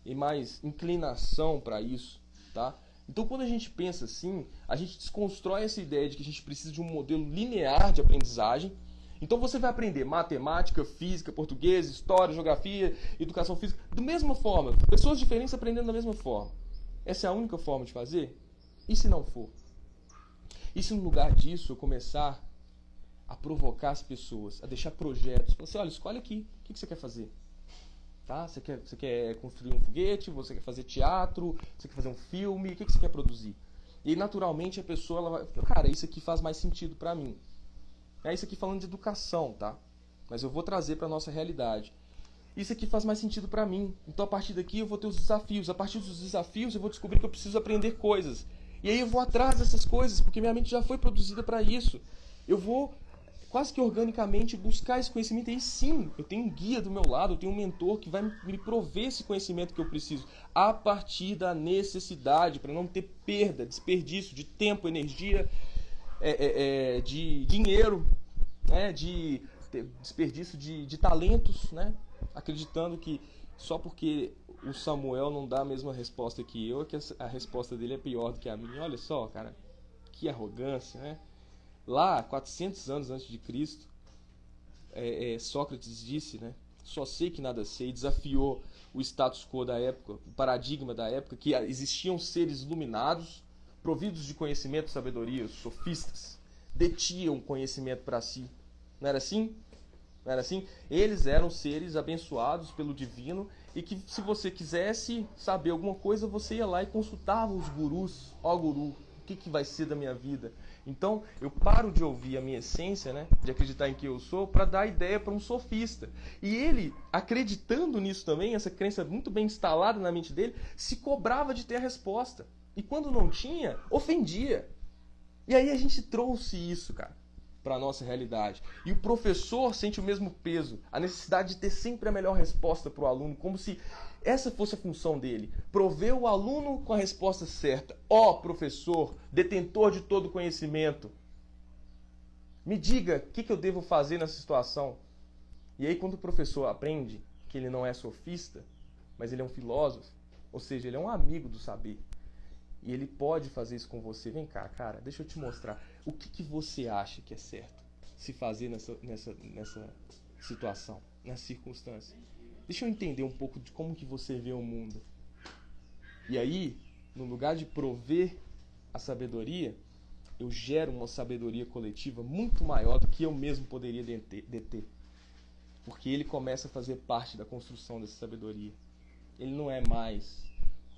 e mais inclinação para isso, tá? Então quando a gente pensa assim, a gente desconstrói essa ideia de que a gente precisa de um modelo linear de aprendizagem. Então você vai aprender matemática, física, português, história, geografia, educação física, da mesma forma, pessoas diferentes aprendendo da mesma forma. Essa é a única forma de fazer? E se não for? E se no lugar disso eu começar a provocar as pessoas, a deixar projetos, você assim, olha, escolhe aqui, o que você quer fazer? Tá? Você, quer, você quer construir um foguete, você quer fazer teatro, você quer fazer um filme, o que você quer produzir? E naturalmente a pessoa ela vai, cara, isso aqui faz mais sentido para mim. É isso aqui falando de educação, tá? Mas eu vou trazer para nossa realidade. Isso aqui faz mais sentido para mim. Então a partir daqui eu vou ter os desafios. A partir dos desafios eu vou descobrir que eu preciso aprender coisas. E aí eu vou atrás dessas coisas, porque minha mente já foi produzida para isso. Eu vou quase que organicamente buscar esse conhecimento. E aí sim, eu tenho um guia do meu lado, eu tenho um mentor que vai me prover esse conhecimento que eu preciso, a partir da necessidade, para não ter perda, desperdício de tempo, energia, é, é, é, de dinheiro, né, de desperdício de, de talentos, né, acreditando que só porque o Samuel não dá a mesma resposta que eu, que a resposta dele é pior do que a minha. Olha só, cara, que arrogância, né? Lá, 400 anos antes de Cristo, é, é, Sócrates disse, né? Só sei que nada sei, desafiou o status quo da época, o paradigma da época, que existiam seres iluminados, providos de conhecimento e sabedoria, os sofistas, detinham conhecimento para si. Não era assim? Não era assim? Eles eram seres abençoados pelo divino e que se você quisesse saber alguma coisa, você ia lá e consultava os gurus. Ó guru, o que, que vai ser da minha vida? Então, eu paro de ouvir a minha essência, né, de acreditar em quem eu sou, para dar ideia para um sofista. E ele, acreditando nisso também, essa crença muito bem instalada na mente dele, se cobrava de ter a resposta. E quando não tinha, ofendia. E aí a gente trouxe isso, cara para a nossa realidade. E o professor sente o mesmo peso, a necessidade de ter sempre a melhor resposta para o aluno, como se essa fosse a função dele. Prover o aluno com a resposta certa. Ó oh, professor, detentor de todo conhecimento, me diga o que, que eu devo fazer nessa situação. E aí, quando o professor aprende que ele não é sofista, mas ele é um filósofo, ou seja, ele é um amigo do saber, e ele pode fazer isso com você. Vem cá, cara, deixa eu te mostrar. O que, que você acha que é certo se fazer nessa, nessa, nessa situação, nessa circunstância? Deixa eu entender um pouco de como que você vê o mundo. E aí, no lugar de prover a sabedoria, eu gero uma sabedoria coletiva muito maior do que eu mesmo poderia deter. Porque ele começa a fazer parte da construção dessa sabedoria. Ele não é mais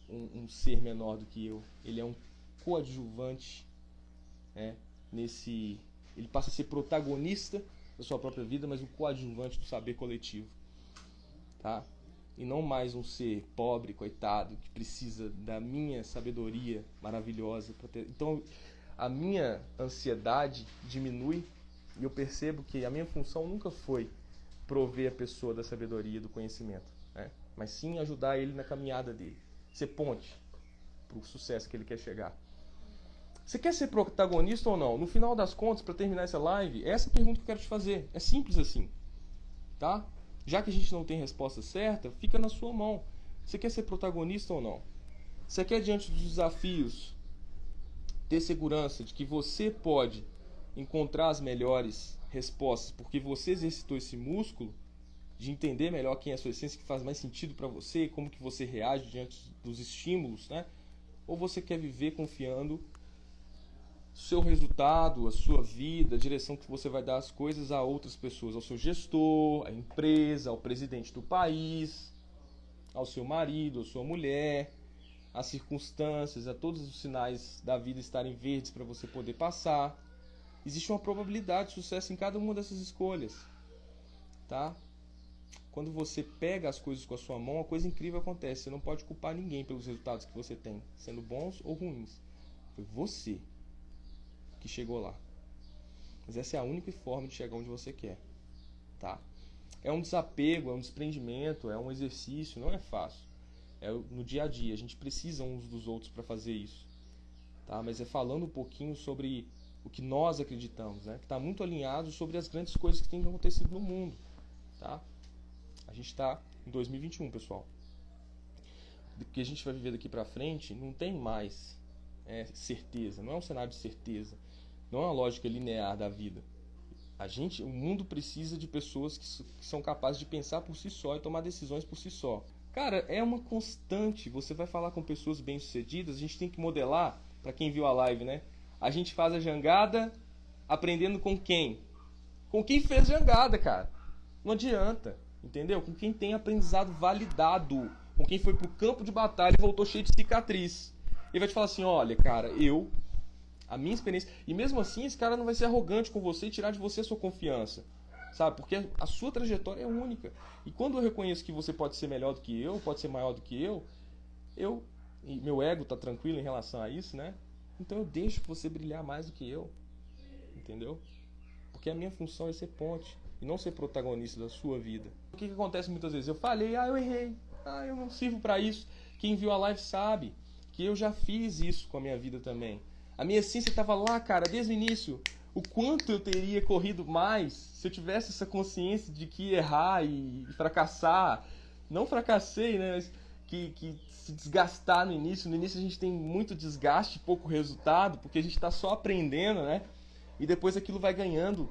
um, um ser menor do que eu. Ele é um coadjuvante né, nesse. Ele passa a ser protagonista da sua própria vida, mas um coadjuvante do saber coletivo. Tá? E não mais um ser pobre, coitado, que precisa da minha sabedoria maravilhosa. Ter... Então, a minha ansiedade diminui e eu percebo que a minha função nunca foi prover a pessoa da sabedoria, do conhecimento, né? mas sim ajudar ele na caminhada dele ser ponte para o sucesso que ele quer chegar. Você quer ser protagonista ou não? No final das contas, para terminar essa live, essa é a pergunta que eu quero te fazer. É simples assim. Tá? Já que a gente não tem resposta certa, fica na sua mão. Você quer ser protagonista ou não? Você quer, diante dos desafios, ter segurança de que você pode encontrar as melhores respostas porque você exercitou esse músculo? de entender melhor quem é a sua essência, que faz mais sentido para você, como que você reage diante dos estímulos, né? Ou você quer viver confiando seu resultado, a sua vida, a direção que você vai dar as coisas a outras pessoas, ao seu gestor, à empresa, ao presidente do país, ao seu marido, à sua mulher, às circunstâncias, a todos os sinais da vida estarem verdes para você poder passar. Existe uma probabilidade de sucesso em cada uma dessas escolhas, tá? quando você pega as coisas com a sua mão, uma coisa incrível acontece. Você não pode culpar ninguém pelos resultados que você tem, sendo bons ou ruins. Foi você que chegou lá. Mas essa é a única forma de chegar onde você quer, tá? É um desapego, é um desprendimento, é um exercício, não é fácil. É no dia a dia. A gente precisa uns dos outros para fazer isso. Tá? Mas é falando um pouquinho sobre o que nós acreditamos, né? que está muito alinhado sobre as grandes coisas que têm acontecido no mundo. Tá? A gente está em 2021, pessoal. O que a gente vai viver daqui para frente não tem mais é, certeza, não é um cenário de certeza, não é uma lógica linear da vida. A gente, o mundo precisa de pessoas que, que são capazes de pensar por si só e tomar decisões por si só. Cara, é uma constante. Você vai falar com pessoas bem-sucedidas, a gente tem que modelar, para quem viu a live, né? A gente faz a jangada aprendendo com quem? Com quem fez jangada, cara. Não adianta, entendeu? Com quem tem aprendizado validado, com quem foi pro campo de batalha e voltou cheio de cicatriz. Ele vai te falar assim: olha, cara, eu, a minha experiência. E mesmo assim, esse cara não vai ser arrogante com você e tirar de você a sua confiança. Sabe? Porque a sua trajetória é única. E quando eu reconheço que você pode ser melhor do que eu, pode ser maior do que eu, eu. E meu ego tá tranquilo em relação a isso, né? Então eu deixo você brilhar mais do que eu. Entendeu? Porque a minha função é ser ponte e não ser protagonista da sua vida. O que, que acontece muitas vezes? Eu falei, ah, eu errei. Ah, eu não sirvo para isso. Quem viu a live sabe que eu já fiz isso com a minha vida também. A minha essência estava lá, cara, desde o início. O quanto eu teria corrido mais se eu tivesse essa consciência de que errar e fracassar. Não fracassei, né? Mas que, que se desgastar no início. No início a gente tem muito desgaste, pouco resultado, porque a gente está só aprendendo, né? E depois aquilo vai ganhando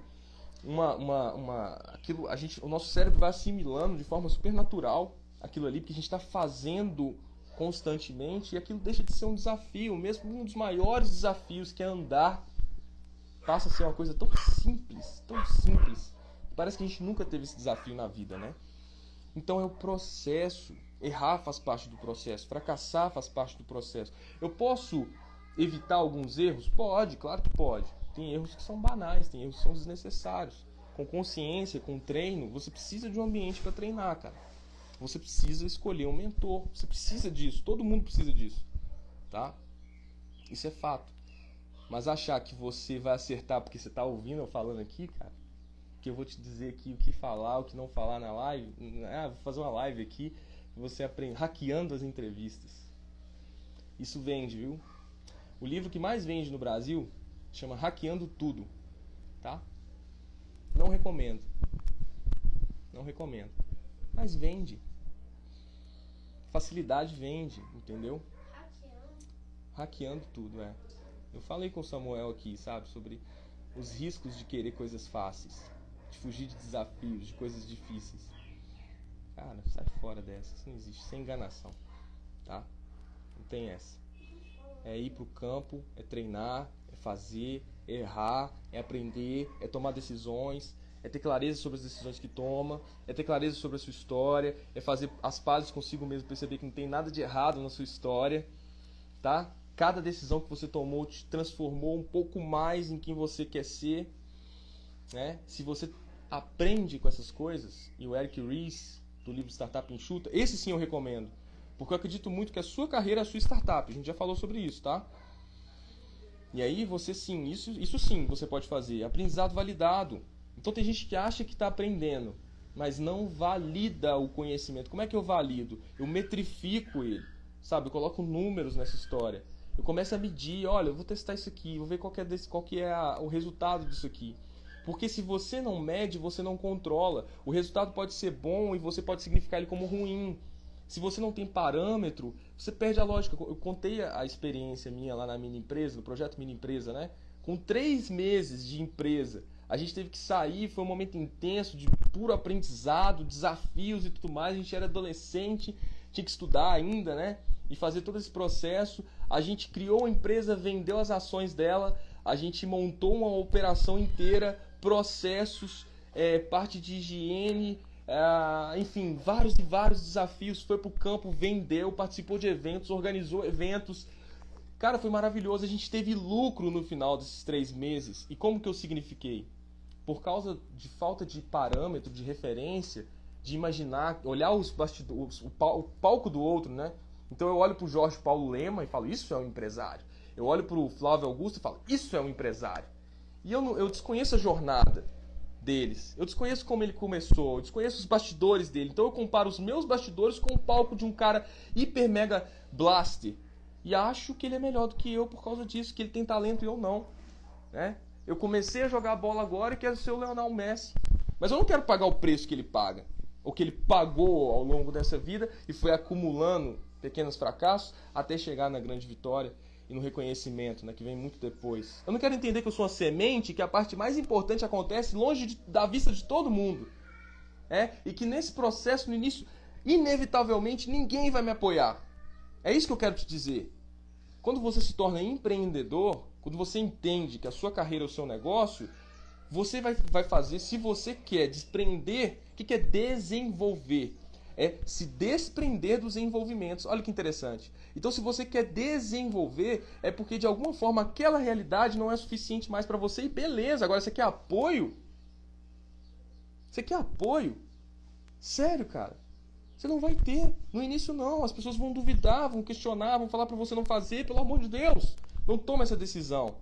uma, uma, uma, aquilo, a gente, o nosso cérebro vai assimilando de forma super natural aquilo ali, porque a gente está fazendo constantemente e aquilo deixa de ser um desafio, mesmo um dos maiores desafios que é andar, passa a ser uma coisa tão simples, tão simples. Parece que a gente nunca teve esse desafio na vida, né? Então é o processo. Errar faz parte do processo, fracassar faz parte do processo. Eu posso evitar alguns erros? Pode, claro que pode. Tem erros que são banais, tem erros que são desnecessários. Com consciência, com treino, você precisa de um ambiente para treinar, cara. Você precisa escolher um mentor. Você precisa disso. Todo mundo precisa disso. Tá? Isso é fato. Mas achar que você vai acertar porque você está ouvindo eu falando aqui, cara, que eu vou te dizer aqui o que falar, o que não falar na live. Ah, vou fazer uma live aqui. Você aprende hackeando as entrevistas. Isso vende, viu? O livro que mais vende no Brasil chama Hackeando Tudo, tá? Não recomendo. Não recomendo. Mas vende. Facilidade vende, entendeu? Hackeando. Hackeando tudo, é. Eu falei com o Samuel aqui, sabe, sobre os riscos de querer coisas fáceis, de fugir de desafios, de coisas difíceis. Cara, sai fora dessa, isso não existe, sem enganação, tá? Não tem essa. É ir pro campo, é treinar, é fazer, é errar, é aprender, é tomar decisões, é ter clareza sobre as decisões que toma, é ter clareza sobre a sua história, é fazer as pazes consigo mesmo, perceber que não tem nada de errado na sua história, tá? Cada decisão que você tomou te transformou um pouco mais em quem você quer ser, né? Se você aprende com essas coisas, e o Eric Ries, do livro Startup Enxuta, esse sim eu recomendo, porque eu acredito muito que a sua carreira é a sua startup, a gente já falou sobre isso, tá? E aí você sim, isso, isso sim você pode fazer, aprendizado validado, então tem gente que acha que está aprendendo, mas não valida o conhecimento. Como é que eu valido? Eu metrifico ele, sabe? Eu coloco números nessa história. Eu começo a medir, olha, eu vou testar isso aqui, vou ver qual que é, desse, qual que é a, o resultado disso aqui. Porque se você não mede, você não controla. O resultado pode ser bom e você pode significar ele como ruim. Se você não tem parâmetro, você perde a lógica. Eu contei a experiência minha lá na mini empresa, no projeto mini empresa, né? Com três meses de empresa, a gente teve que sair, foi um momento intenso de puro aprendizado, desafios e tudo mais. A gente era adolescente, tinha que estudar ainda, né? E fazer todo esse processo. A gente criou uma empresa, vendeu as ações dela, a gente montou uma operação inteira, processos, é, parte de higiene, é, enfim, vários e vários desafios. Foi pro campo, vendeu, participou de eventos, organizou eventos. Cara, foi maravilhoso. A gente teve lucro no final desses três meses. E como que eu signifiquei? Por causa de falta de parâmetro, de referência, de imaginar, olhar os bastidores, o, palco do outro, né? Então eu olho para o Jorge Paulo Lema e falo, isso é um empresário. Eu olho para o Flávio Augusto e falo, isso é um empresário. E eu, eu desconheço a jornada. deles. Eu desconheço como ele começou, eu desconheço os bastidores dele. Então eu comparo os meus bastidores com o palco de um cara hiper mega blaster. E acho que ele é melhor do que eu por causa disso, que ele tem talento e eu não. Né? Eu comecei a jogar bola agora e quero ser o Leonel Messi. Mas eu não quero pagar o preço que ele paga. Ou que ele pagou ao longo dessa vida e foi acumulando pequenos fracassos até chegar na grande vitória e no reconhecimento, né, que vem muito depois. Eu não quero entender que eu sou uma semente, que a parte mais importante acontece longe de, da vista de todo mundo. É? E que nesse processo, no início, inevitavelmente ninguém vai me apoiar. É isso que eu quero te dizer. Quando você se torna empreendedor, quando você entende que a sua carreira é o seu negócio, você vai, vai fazer, se você quer desprender, o que, que é desenvolver? é se desprender dos envolvimentos. Olha que interessante. Então, se você quer desenvolver, é porque de alguma forma aquela realidade não é suficiente mais para você e beleza. Agora, você quer apoio? Você quer apoio? Sério, cara? Você não vai ter. No início, não. As pessoas vão duvidar, vão questionar, vão falar para você não fazer. Pelo amor de Deus, não toma essa decisão.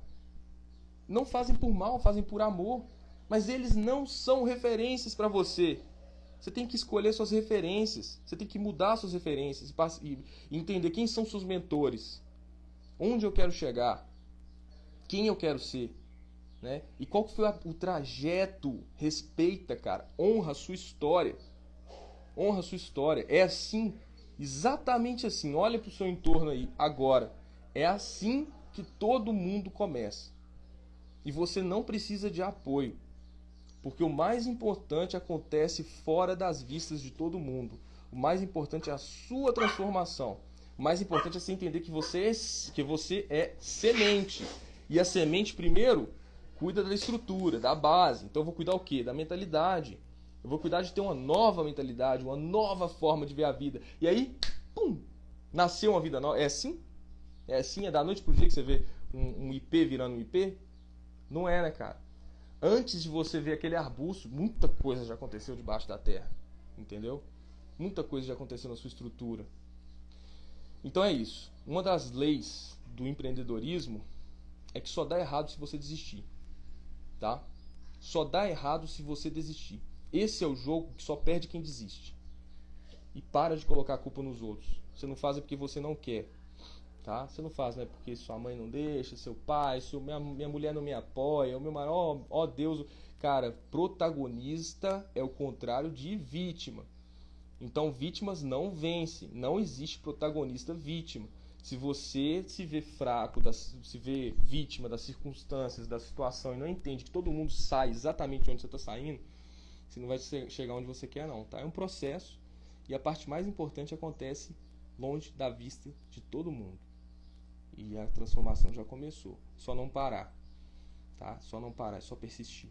Não fazem por mal, fazem por amor. Mas eles não são referências para você. Você tem que escolher suas referências. Você tem que mudar suas referências e entender quem são seus mentores. Onde eu quero chegar. Quem eu quero ser. Né? E qual foi o trajeto? Respeita, cara. Honra a sua história. Honra a sua história. É assim. Exatamente assim. Olha para o seu entorno aí. Agora. É assim que todo mundo começa. E você não precisa de apoio. Porque o mais importante acontece fora das vistas de todo mundo. O mais importante é a sua transformação. O mais importante é você entender que você é, que você é semente. E a semente, primeiro, cuida da estrutura, da base. Então eu vou cuidar o quê? Da mentalidade. Eu vou cuidar de ter uma nova mentalidade, uma nova forma de ver a vida. E aí, pum, nasceu uma vida nova. É assim? É assim? É da noite pro dia que você vê um, um IP virando um IP? Não é, né, cara? antes de você ver aquele arbusto, muita coisa já aconteceu debaixo da terra. Entendeu? Muita coisa já aconteceu na sua estrutura. Então é isso. Uma das leis do empreendedorismo é que só dá errado se você desistir. Tá? Só dá errado se você desistir. Esse é o jogo que só perde quem desiste. E para de colocar a culpa nos outros. Você não faz é porque você não quer tá? Você não faz, né? Porque sua mãe não deixa, seu pai, seu, minha, minha mulher não me apoia, o meu maior, ó, ó Deus, cara, protagonista é o contrário de vítima. Então, vítimas não vencem, não existe protagonista vítima. Se você se vê fraco, se vê vítima das circunstâncias, da situação e não entende que todo mundo sai exatamente onde você está saindo, você não vai chegar onde você quer, não. Tá? É um processo e a parte mais importante acontece longe da vista de todo mundo e a transformação já começou. Só não parar, tá? Só não parar, é só persistir.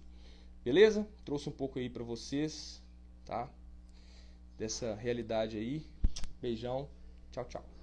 Beleza? Trouxe um pouco aí para vocês, tá? Dessa realidade aí. Beijão. Tchau, tchau.